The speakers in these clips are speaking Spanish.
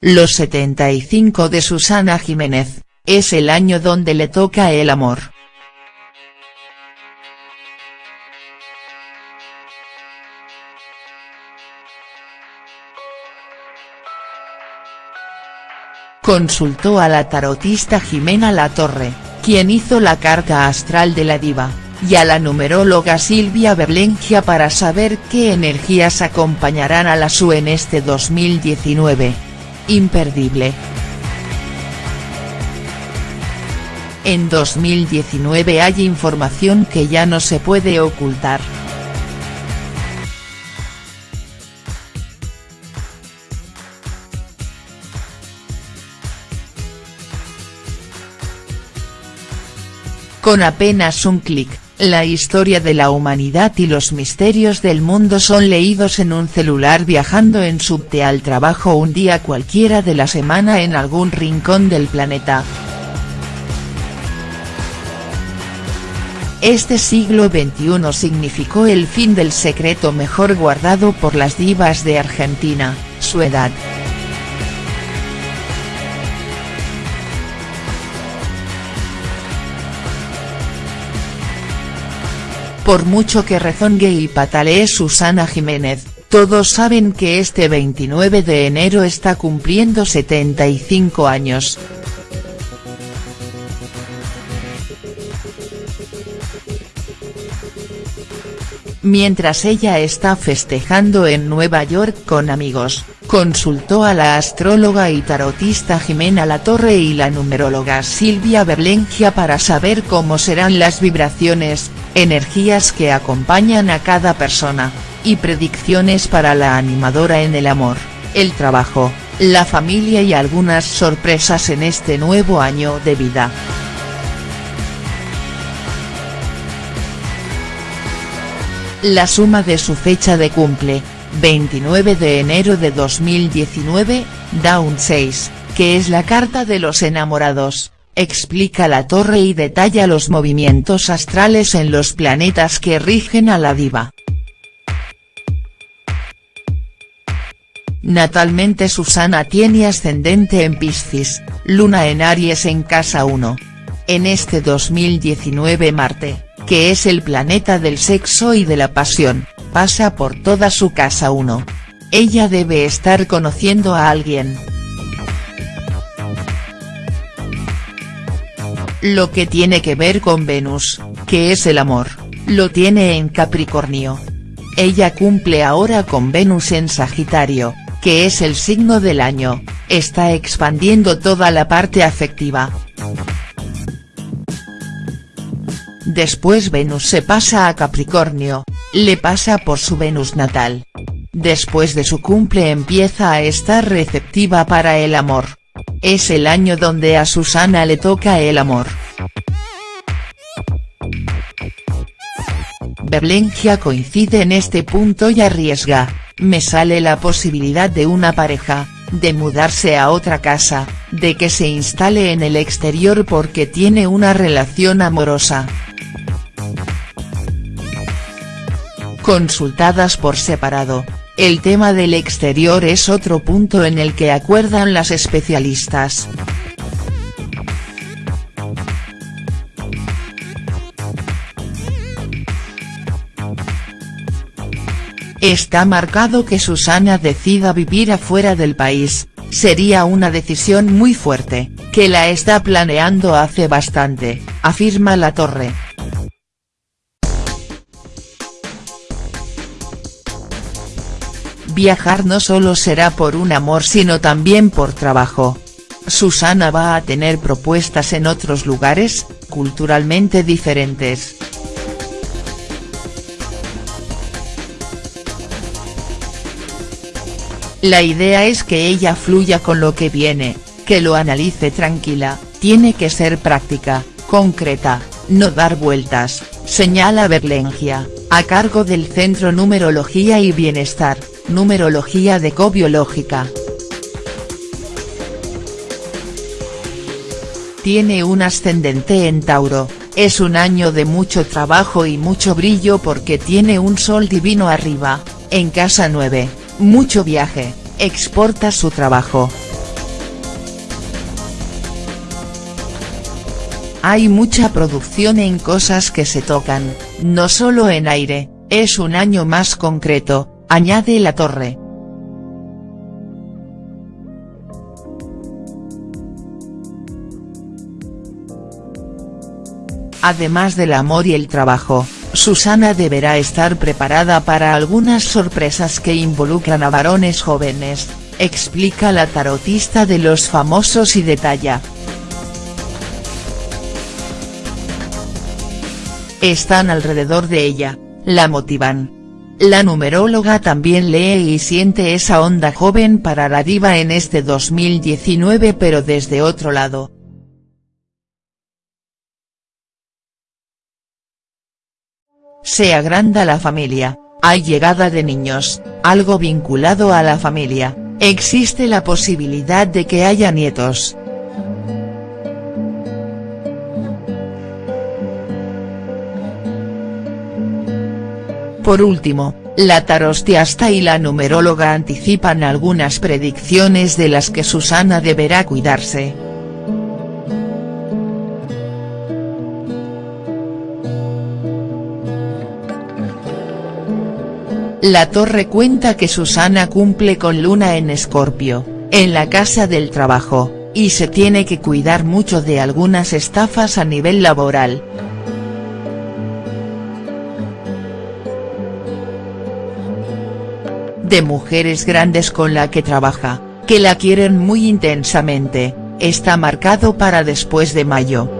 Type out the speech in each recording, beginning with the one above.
Los 75 de Susana Jiménez, es el año donde le toca el amor. Consultó a la tarotista Jimena Latorre, quien hizo la carta astral de la diva, y a la numeróloga Silvia Berlengia para saber qué energías acompañarán a la SU en este 2019. Imperdible. En 2019 hay información que ya no se puede ocultar. Con apenas un clic, la historia de la humanidad y los misterios del mundo son leídos en un celular viajando en subte al trabajo un día cualquiera de la semana en algún rincón del planeta. Este siglo XXI significó el fin del secreto mejor guardado por las divas de Argentina, su edad. Por mucho que rezongue y patalee Susana Jiménez, todos saben que este 29 de enero está cumpliendo 75 años. Mientras ella está festejando en Nueva York con amigos, consultó a la astróloga y tarotista Jimena Latorre y la numeróloga Silvia Berlengia para saber cómo serán las vibraciones, energías que acompañan a cada persona, y predicciones para la animadora en el amor, el trabajo, la familia y algunas sorpresas en este nuevo año de vida. La suma de su fecha de cumple, 29 de enero de 2019, da un 6, que es la carta de los enamorados explica la torre y detalla los movimientos astrales en los planetas que rigen a la diva. Natalmente Susana tiene ascendente en Piscis, luna en Aries en casa 1. En este 2019 Marte, que es el planeta del sexo y de la pasión, pasa por toda su casa 1. Ella debe estar conociendo a alguien. Lo que tiene que ver con Venus, que es el amor, lo tiene en Capricornio. Ella cumple ahora con Venus en Sagitario, que es el signo del año, está expandiendo toda la parte afectiva. Después Venus se pasa a Capricornio, le pasa por su Venus natal. Después de su cumple empieza a estar receptiva para el amor, es el año donde a Susana le toca el amor. Berlengia coincide en este punto y arriesga, me sale la posibilidad de una pareja, de mudarse a otra casa, de que se instale en el exterior porque tiene una relación amorosa. Consultadas por separado, el tema del exterior es otro punto en el que acuerdan las especialistas. Está marcado que Susana decida vivir afuera del país, sería una decisión muy fuerte, que la está planeando hace bastante, afirma La Torre. Viajar no solo será por un amor sino también por trabajo. Susana va a tener propuestas en otros lugares, culturalmente diferentes. La idea es que ella fluya con lo que viene, que lo analice tranquila, tiene que ser práctica, concreta, no dar vueltas, señala Berlengia, a cargo del Centro Numerología y Bienestar, Numerología de decobiológica. Tiene un ascendente en Tauro, es un año de mucho trabajo y mucho brillo porque tiene un sol divino arriba, en casa 9, mucho viaje, exporta su trabajo. Hay mucha producción en cosas que se tocan, no solo en aire, es un año más concreto, añade la torre. Además del amor y el trabajo, Susana deberá estar preparada para algunas sorpresas que involucran a varones jóvenes, explica la tarotista de los famosos y detalla. Están alrededor de ella, la motivan. La numeróloga también lee y siente esa onda joven para la diva en este 2019 pero desde otro lado. Se agranda la familia, hay llegada de niños, algo vinculado a la familia, existe la posibilidad de que haya nietos. Por último, la tarostiasta y la numeróloga anticipan algunas predicciones de las que Susana deberá cuidarse. La Torre cuenta que Susana cumple con Luna en Escorpio, en la casa del trabajo, y se tiene que cuidar mucho de algunas estafas a nivel laboral. De mujeres grandes con la que trabaja, que la quieren muy intensamente, está marcado para después de mayo.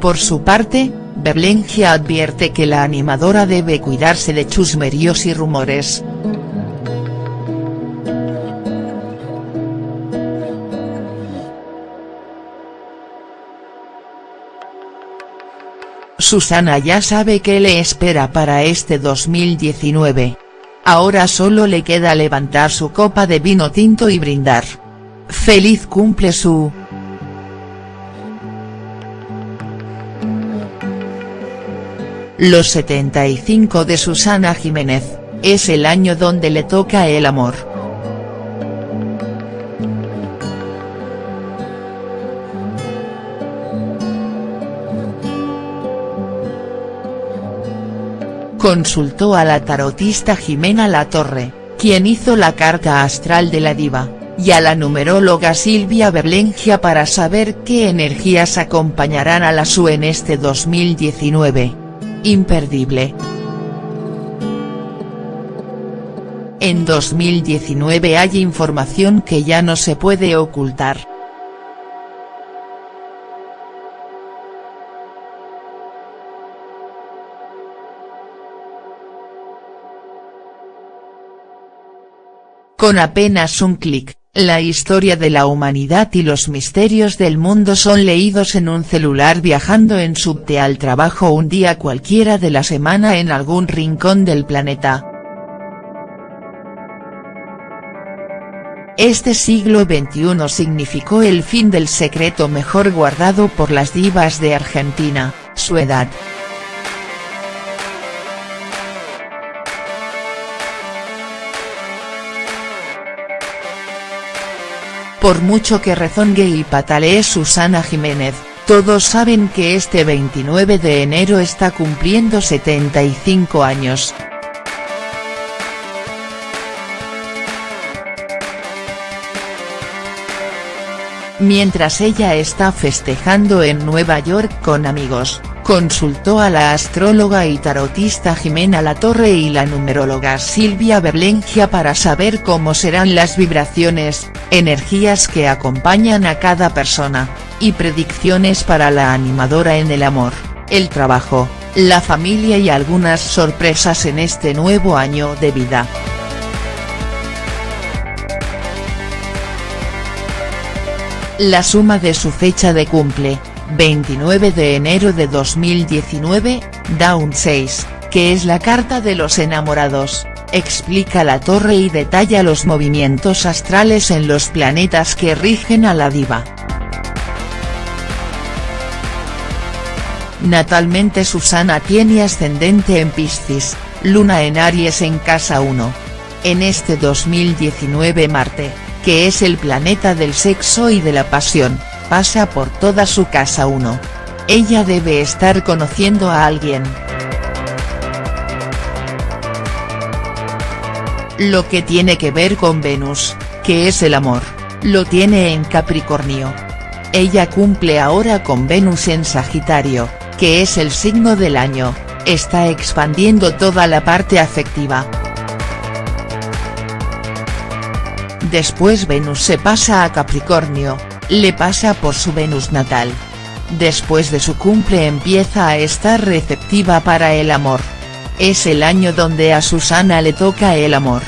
Por su parte, Berlengia advierte que la animadora debe cuidarse de chusmeríos y rumores. Susana ya sabe qué le espera para este 2019. Ahora solo le queda levantar su copa de vino tinto y brindar. Feliz cumple su Los 75 de Susana Jiménez, es el año donde le toca el amor. Consultó a la tarotista Jimena Latorre, quien hizo la carta astral de la diva, y a la numeróloga Silvia Berlengia para saber qué energías acompañarán a la SU en este 2019 imperdible. En 2019 hay información que ya no se puede ocultar. Con apenas un clic, la historia de la humanidad y los misterios del mundo son leídos en un celular viajando en subte al trabajo un día cualquiera de la semana en algún rincón del planeta. Este siglo XXI significó el fin del secreto mejor guardado por las divas de Argentina, su edad. Por mucho que rezongue y patalee Susana Jiménez, todos saben que este 29 de enero está cumpliendo 75 años. Mientras ella está festejando en Nueva York con amigos, consultó a la astróloga y tarotista Jimena Latorre y la numeróloga Silvia Berlengia para saber cómo serán las vibraciones, energías que acompañan a cada persona, y predicciones para la animadora en el amor, el trabajo, la familia y algunas sorpresas en este nuevo año de vida. La suma de su fecha de cumple, 29 de enero de 2019, da un 6, que es la carta de los enamorados, explica la torre y detalla los movimientos astrales en los planetas que rigen a la diva. Natalmente Susana tiene ascendente en Piscis, luna en Aries en casa 1. En este 2019 Marte, que es el planeta del sexo y de la pasión, pasa por toda su casa 1. Ella debe estar conociendo a alguien. Lo que tiene que ver con Venus, que es el amor, lo tiene en Capricornio. Ella cumple ahora con Venus en Sagitario, que es el signo del año, está expandiendo toda la parte afectiva. Después Venus se pasa a Capricornio, le pasa por su Venus natal. Después de su cumple empieza a estar receptiva para el amor. Es el año donde a Susana le toca el amor.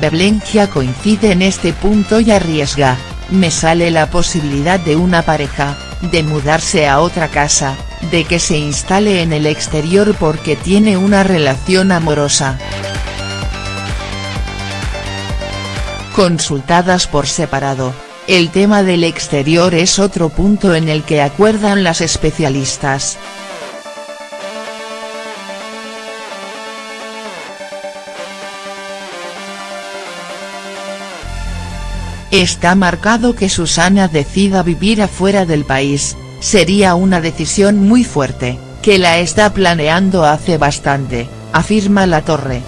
Berlengia coincide en este punto y arriesga, me sale la posibilidad de una pareja, de mudarse a otra casa, de que se instale en el exterior porque tiene una relación amorosa. Consultadas por separado, el tema del exterior es otro punto en el que acuerdan las especialistas. Está marcado que Susana decida vivir afuera del país, sería una decisión muy fuerte, que la está planeando hace bastante, afirma La Torre.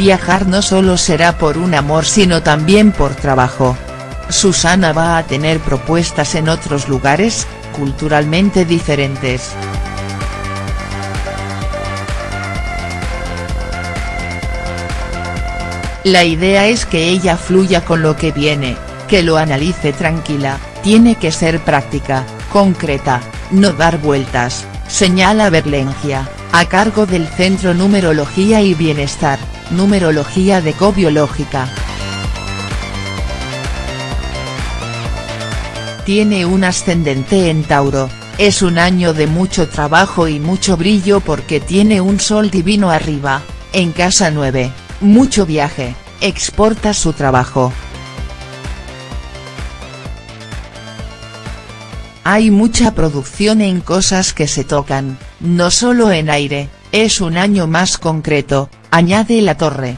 Viajar no solo será por un amor sino también por trabajo. Susana va a tener propuestas en otros lugares, culturalmente diferentes. La idea es que ella fluya con lo que viene, que lo analice tranquila, tiene que ser práctica, concreta, no dar vueltas, señala Berlengia, a cargo del Centro Numerología y Bienestar, Numerología de Cobiológica. Tiene un ascendente en Tauro, es un año de mucho trabajo y mucho brillo porque tiene un sol divino arriba, en casa 9 mucho viaje, exporta su trabajo. Hay mucha producción en cosas que se tocan, no solo en aire, es un año más concreto, añade la torre.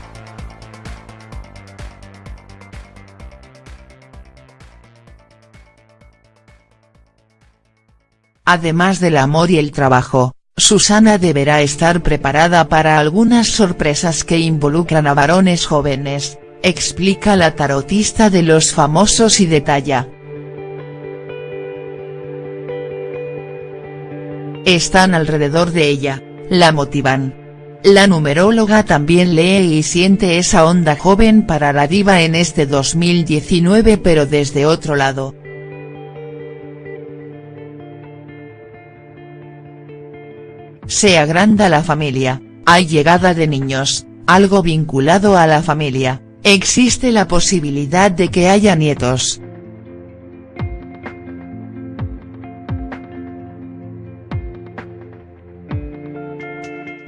Además del amor y el trabajo, Susana deberá estar preparada para algunas sorpresas que involucran a varones jóvenes, explica la tarotista de los famosos y detalla. Están alrededor de ella, la motivan. La numeróloga también lee y siente esa onda joven para la diva en este 2019 pero desde otro lado. Se agranda la familia, hay llegada de niños, algo vinculado a la familia, existe la posibilidad de que haya nietos.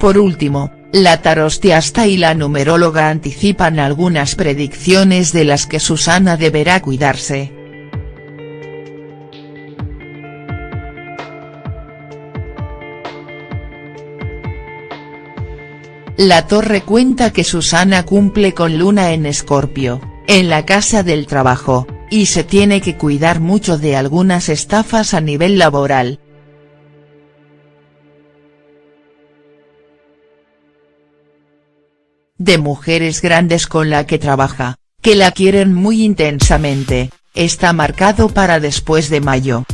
Por último, la tarostiasta y la numeróloga anticipan algunas predicciones de las que Susana deberá cuidarse. La Torre cuenta que Susana cumple con Luna en Escorpio, en la casa del trabajo, y se tiene que cuidar mucho de algunas estafas a nivel laboral. De mujeres grandes con la que trabaja, que la quieren muy intensamente, está marcado para después de mayo.